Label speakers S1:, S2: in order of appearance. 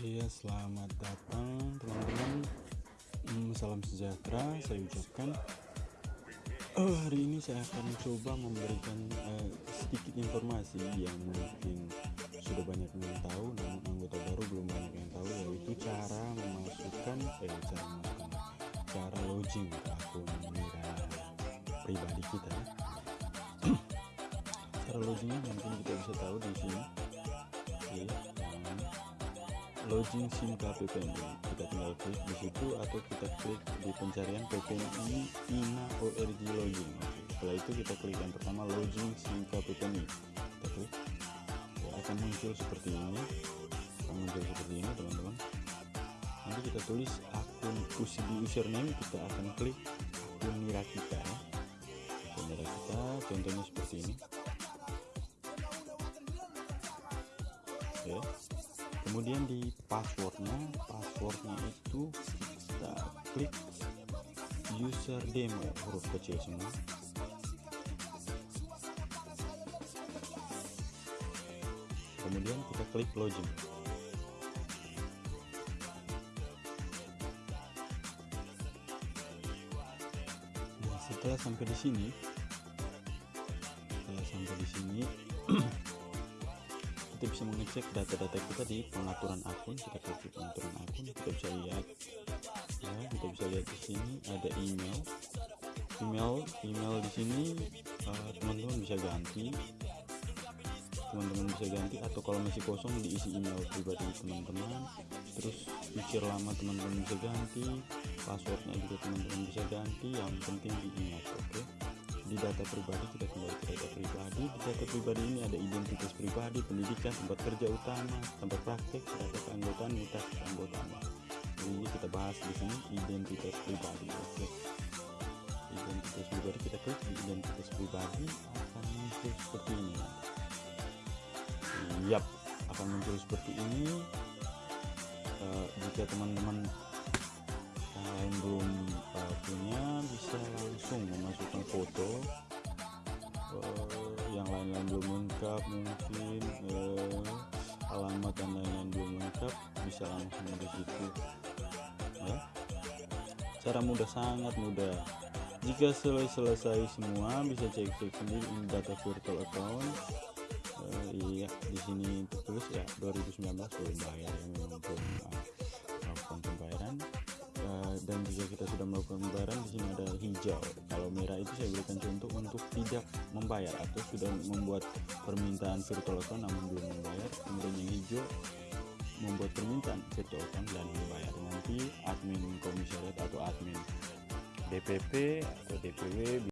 S1: Iya, selamat datang teman-teman. Hmm, salam sejahtera saya ucapkan. Oh, hari ini saya akan coba memberikan uh, sedikit informasi yang mungkin sudah banyak yang tahu, namun anggota baru belum banyak yang tahu, yaitu cara memasukkan, eh, cara memasukkan, cara login akun Mira pribadi kita. cara login mungkin kita bisa tahu di sini. Oke, login SIM KPPN kita tinggal klik di situ atau kita klik di pencarian PPNI INA ORG login setelah itu kita klik yang pertama login SIM KPPNI kita klik. Ya, akan muncul seperti ini. Akan muncul seperti ini teman-teman. Nanti kita tulis akun di username. Kita akan klik akun nira kita ya. akun nira kita contohnya seperti ini. Oke kemudian di passwordnya passwordnya itu kita klik user demo huruf kecil semua. Kemudian kita klik login. Setelah sampai di sini setelah sampai di sini kita bisa mengecek data-data kita di pengaturan akun kita klik di pengaturan akun kita bisa lihat ya kita bisa lihat di sini ada email. Email email di sini eh, teman-teman uh, bisa ganti. Teman-teman bisa ganti atau kalau masih kosong diisi email pribadi teman-teman. Terus pikir lama teman-teman bisa ganti passwordnya juga teman-teman bisa ganti yang penting diingat oke? okay? Di data pribadi kita kembali ke data pribadi. Di data pribadi ini ada identitas pribadi pendidikan tempat kerja utama tempat praktek data keanggotaan mutasi keanggotaan. Jadi kita bahas di sini identitas pribadi. Oke. Identitas pribadi kita klik di identitas pribadi akan muncul seperti ini. Yap akan muncul seperti ini. Uh, jika teman-teman yang belum uh, punya bisa langsung memasukkan foto lengkap mungkin uh, alamat dan lain-lain belum lengkap bisa langsung di situ. Ya. Cara mudah sangat mudah. Jika selesai semua bisa cek-cek sendiri ini data virtual account. Uh, iya di sini tertulis ya 2019 belum bayar yang memang belum melakukan pembayaran dan jika kita sudah melakukan pembayaran di sini ada hijau. Kalau merah itu saya berikan contoh untuk tidak membayar atau sudah membuat permintaan virtual account namun belum membayar. Kemudian yang hijau membuat permintaan virtual account dan membayar. Nanti admin komisariat atau admin DPP atau DPW